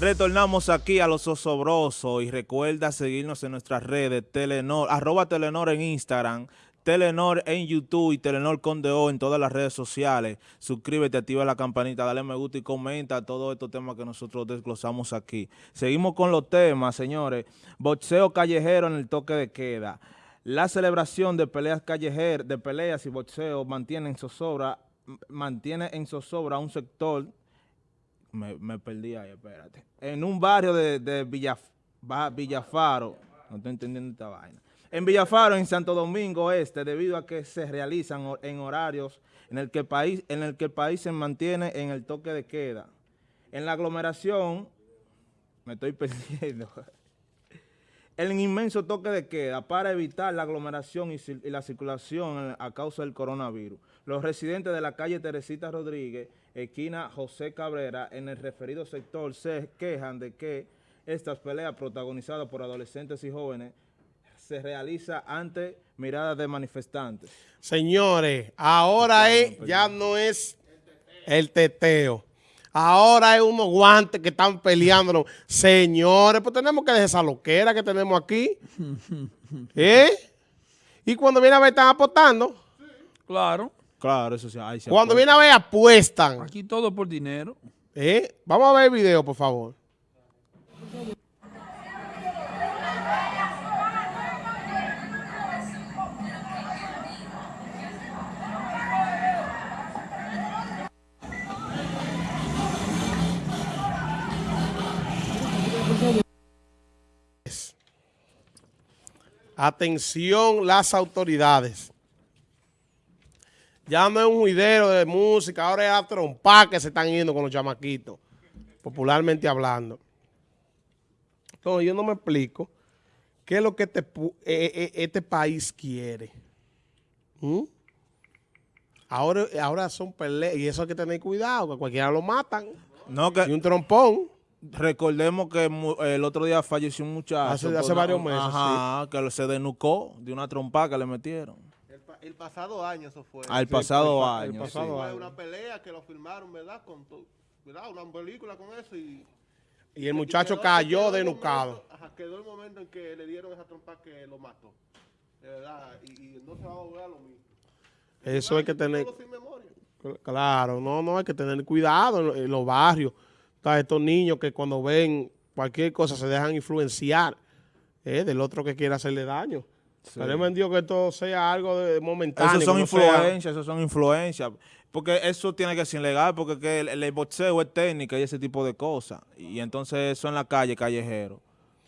Retornamos aquí a los osobrosos y recuerda seguirnos en nuestras redes, Telenor, arroba Telenor en Instagram, Telenor en YouTube y Telenor Condeo en todas las redes sociales. Suscríbete, activa la campanita, dale me gusta y comenta todos estos temas que nosotros desglosamos aquí. Seguimos con los temas, señores. Boxeo callejero en el toque de queda. La celebración de peleas callejeras, de peleas y boxeo mantiene en zozobra, mantiene en zozobra un sector me, perdí ahí, espérate. En un barrio de, de Villaf Villafaro, no estoy entendiendo esta vaina. En Villafaro, en Santo Domingo Este, debido a que se realizan en horarios en el que el país, en el, que el país se mantiene en el toque de queda. En la aglomeración, me estoy perdiendo, el inmenso toque de queda para evitar la aglomeración y, y la circulación a causa del coronavirus. Los residentes de la calle Teresita Rodríguez esquina José Cabrera, en el referido sector se quejan de que estas peleas protagonizadas por adolescentes y jóvenes se realiza ante miradas de manifestantes. Señores, ahora es, ya no es el teteo. Ahora hay unos guantes que están peleando. Señores, pues tenemos que dejar esa loquera que tenemos aquí. ¿Eh? Y cuando viene a ver, están apostando. Claro. Claro, eso sí. Cuando viene a ver, apuestan. Aquí todo por dinero. ¿Eh? Vamos a ver el video, por favor. Atención las autoridades. Ya no es un juidero de música, ahora es a trompar que se están yendo con los chamaquitos, popularmente hablando. Entonces yo no me explico qué es lo que este, eh, eh, eh, este país quiere. ¿Mm? Ahora, ahora son peleas y eso hay que tener cuidado, que cualquiera lo matan. No, que, y un trompón. Recordemos que el otro día falleció un muchacho. Hace, varios meses, Ajá, que se denucó de una trompa que le metieron el pasado año eso fue. Al pasado año. El pasado Fue una pelea que lo filmaron, ¿verdad? Con ¿verdad? Una película con eso y... Y el muchacho cayó denucado. Ajá, quedó el momento en que le dieron esa trompa que lo mató. De verdad, y, no se va a volver a lo mismo. Eso hay que tener... Claro, no, no, hay que tener cuidado en, los barrios. Estos niños que cuando ven cualquier cosa se dejan influenciar eh, del otro que quiere hacerle daño. Pero me que esto sea algo de momentáneo. Eso son influencias, eso son influencias. Porque eso tiene que ser ilegal, porque el, boxeo es técnica y ese tipo de cosas. Y entonces eso en la calle, callejero.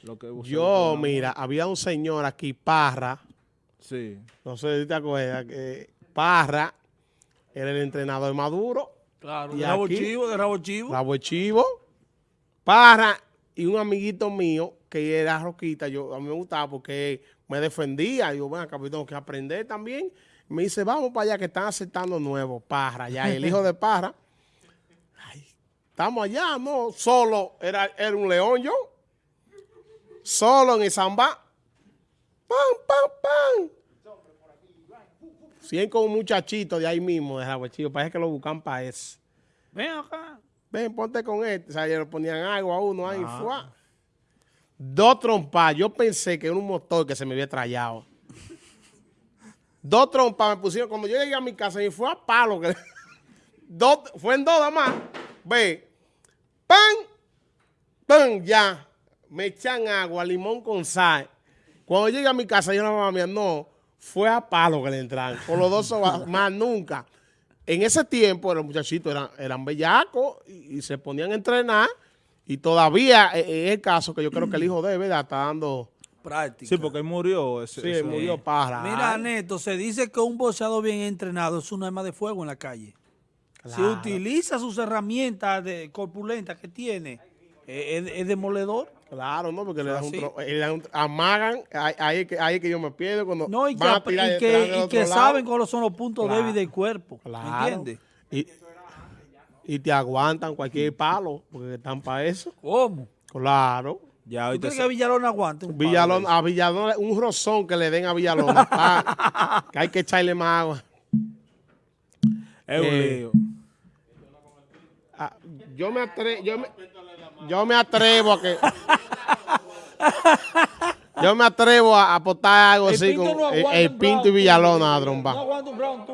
Lo que Yo, mira, había un señor aquí, Parra. Sí. No sé si te acuerdas, que Parra era el entrenador de Maduro. Claro, de Rabo Chivo, de Rabo Chivo. Rabo Chivo. Parra y un amiguito mío que era Roquita, yo, a mí me gustaba porque me defendía. Yo, bueno, acá tengo que aprender también. Me dice, vamos para allá que están aceptando nuevo, Parra, ya. el hijo de Parra, estamos allá, no, solo, era, era un león yo, solo en el samba. ¡Pam, pam, pam! Cien con un muchachito de ahí mismo, de Chivo, parece que lo buscan para ese. Ven acá. Ven, ponte con este. O sea, le ponían algo a uno ahí, fuá. Dos trompas. Yo pensé que era un motor que se me había trayado. dos trompas me pusieron. Cuando yo llegué a mi casa, y fue a palo. Que, dos, fue en dos nada más. Ve. ¡Pan! ¡Pan! Ya. Me echan agua, limón con sal. Cuando llegué a mi casa, yo la mamá mía, no, fue a palo que le entraron. Con los dos más nunca. En ese tiempo, los muchachitos eran, eran bellacos y, y se ponían a entrenar y todavía eh, eh, es el caso que yo creo que el hijo de ¿verdad? Está dando... Práctica. Sí, porque él murió. Ese, sí, murió para. Mira, Neto, se dice que un boxeador bien entrenado es un arma de fuego en la calle. Si utiliza sus herramientas de corpulentas que tiene, eh, es, demoledor. Claro, no, porque le dan, un, amagan, ahí, ahí, que yo me pierdo cuando no, y que, y que, saben cuáles son los puntos débiles del cuerpo, claro. ¿entiendes? y te aguantan cualquier palo, porque están para eso. ¿Cómo? Claro. Ya, ¿Tú crees que Villalón aguante un Villalón, A Villalón, un rozón que le den a Villalón. que hay que echarle más agua. Es un eh, lío. Ah, yo me atrevo... Yo me, yo me atrevo a que... Yo me atrevo a apostar algo El así con no el, Pinto y Villalona a No